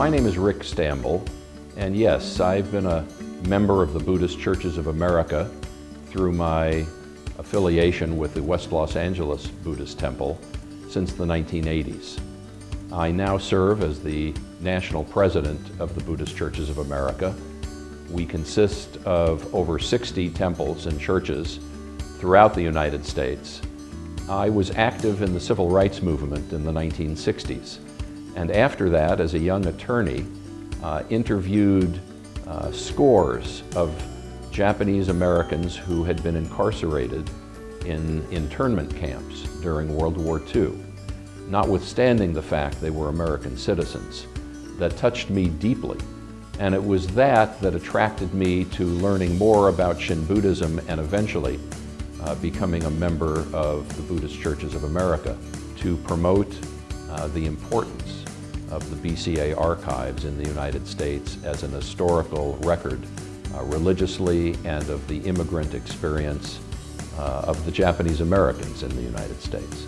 My name is Rick Stambul, and yes, I've been a member of the Buddhist Churches of America through my affiliation with the West Los Angeles Buddhist Temple since the 1980s. I now serve as the national president of the Buddhist Churches of America. We consist of over 60 temples and churches throughout the United States. I was active in the civil rights movement in the 1960s, and after that, as a young attorney, uh, interviewed uh, scores of Japanese Americans who had been incarcerated in internment camps during World War II notwithstanding the fact they were American citizens, that touched me deeply. And it was that that attracted me to learning more about Shin Buddhism and eventually uh, becoming a member of the Buddhist Churches of America to promote uh, the importance of the BCA archives in the United States as an historical record uh, religiously and of the immigrant experience uh, of the Japanese Americans in the United States.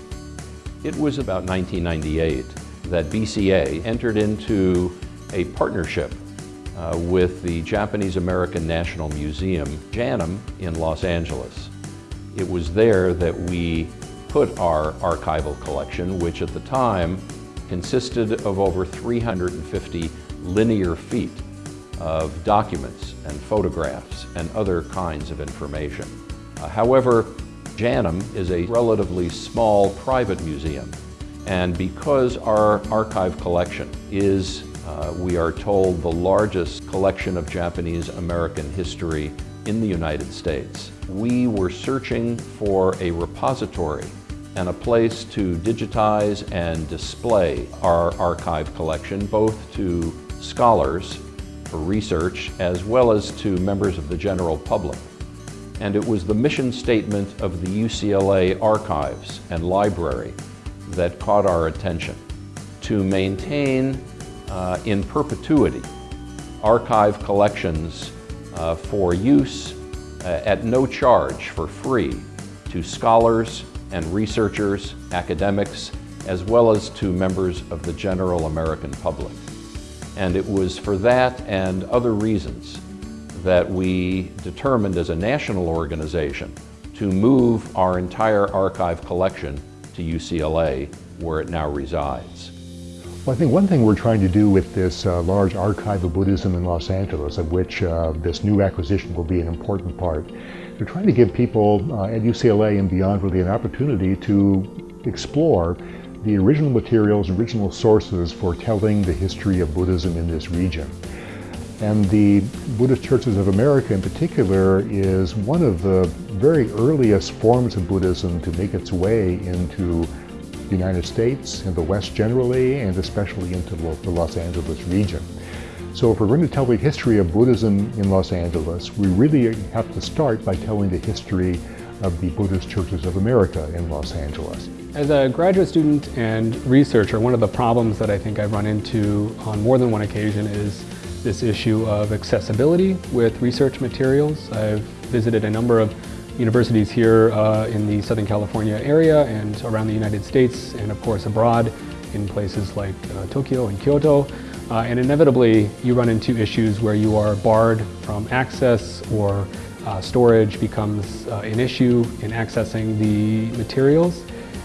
It was about 1998 that BCA entered into a partnership uh, with the Japanese American National Museum, JANM, in Los Angeles. It was there that we put our archival collection, which at the time consisted of over 350 linear feet of documents and photographs and other kinds of information. Uh, however, JANM is a relatively small private museum. And because our archive collection is, uh, we are told, the largest collection of Japanese American history in the United States, we were searching for a repository and a place to digitize and display our archive collection, both to scholars for research as well as to members of the general public. And it was the mission statement of the UCLA Archives and Library that caught our attention. To maintain uh, in perpetuity archive collections uh, for use uh, at no charge for free to scholars and researchers, academics, as well as to members of the general American public. And it was for that and other reasons that we determined as a national organization to move our entire archive collection to UCLA, where it now resides. Well, I think one thing we're trying to do with this uh, large archive of Buddhism in Los Angeles, of which uh, this new acquisition will be an important part, we're trying to give people uh, at UCLA and beyond really an opportunity to explore the original materials, original sources for telling the history of Buddhism in this region. And the Buddhist Churches of America in particular is one of the very earliest forms of Buddhism to make its way into United States and the West generally, and especially into the Los Angeles region. So if we're going to tell the history of Buddhism in Los Angeles, we really have to start by telling the history of the Buddhist Churches of America in Los Angeles. As a graduate student and researcher, one of the problems that I think I've run into on more than one occasion is this issue of accessibility with research materials. I've visited a number of universities here uh, in the Southern California area and around the United States and of course abroad in places like uh, Tokyo and Kyoto. Uh, and inevitably you run into issues where you are barred from access or uh, storage becomes uh, an issue in accessing the materials.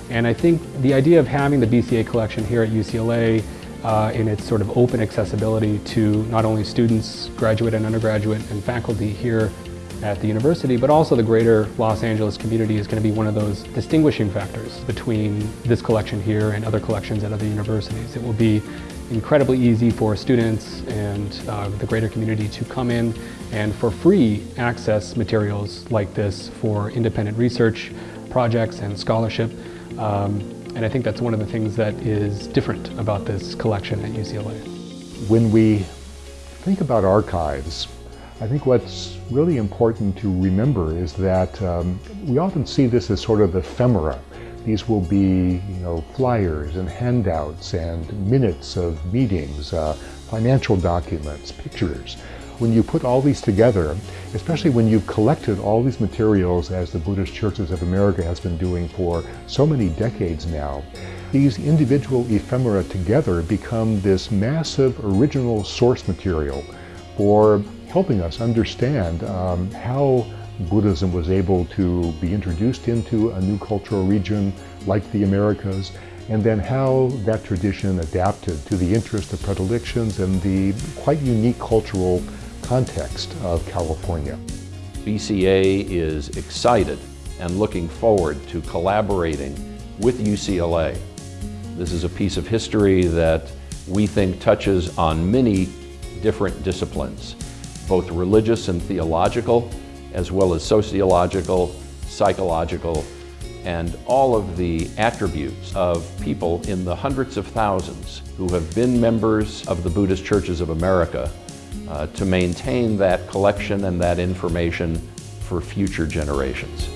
And I think the idea of having the BCA collection here at UCLA uh, in its sort of open accessibility to not only students, graduate and undergraduate, and faculty here at the university, but also the greater Los Angeles community is going to be one of those distinguishing factors between this collection here and other collections at other universities. It will be incredibly easy for students and uh, the greater community to come in and for free access materials like this for independent research projects and scholarship. Um, and I think that's one of the things that is different about this collection at UCLA. When we think about archives, I think what's really important to remember is that um, we often see this as sort of ephemera. These will be, you know, flyers and handouts and minutes of meetings, uh, financial documents, pictures. When you put all these together, especially when you've collected all these materials as the Buddhist Churches of America has been doing for so many decades now, these individual ephemera together become this massive original source material for helping us understand um, how Buddhism was able to be introduced into a new cultural region like the Americas, and then how that tradition adapted to the interest, the predilections, and the quite unique cultural context of California. BCA is excited and looking forward to collaborating with UCLA. This is a piece of history that we think touches on many different disciplines, both religious and theological, as well as sociological, psychological, and all of the attributes of people in the hundreds of thousands who have been members of the Buddhist Churches of America uh, to maintain that collection and that information for future generations.